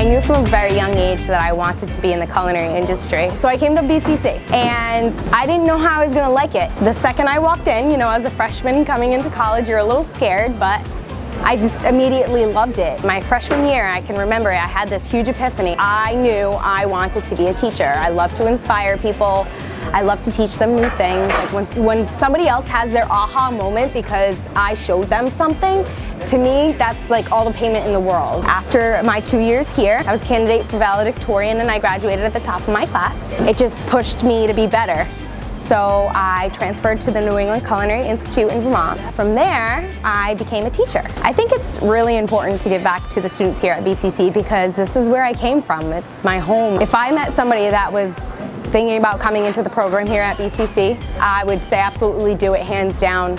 I knew from a very young age that I wanted to be in the culinary industry. So I came to BCC and I didn't know how I was gonna like it. The second I walked in, you know, as a freshman coming into college, you're a little scared, but I just immediately loved it. My freshman year, I can remember I had this huge epiphany. I knew I wanted to be a teacher. I love to inspire people. I love to teach them new things. Like when, when somebody else has their aha moment because I showed them something, to me, that's like all the payment in the world. After my two years here, I was candidate for valedictorian and I graduated at the top of my class. It just pushed me to be better. So I transferred to the New England Culinary Institute in Vermont. From there, I became a teacher. I think it's really important to give back to the students here at BCC because this is where I came from. It's my home. If I met somebody that was thinking about coming into the program here at BCC, I would say absolutely do it hands down.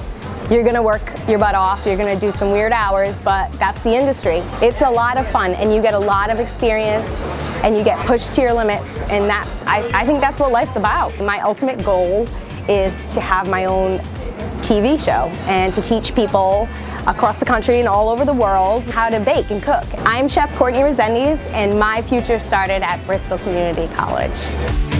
You're gonna work your butt off, you're gonna do some weird hours, but that's the industry. It's a lot of fun and you get a lot of experience and you get pushed to your limits and that's I, I think that's what life's about. My ultimate goal is to have my own TV show and to teach people across the country and all over the world how to bake and cook. I'm Chef Courtney Resendiz and my future started at Bristol Community College.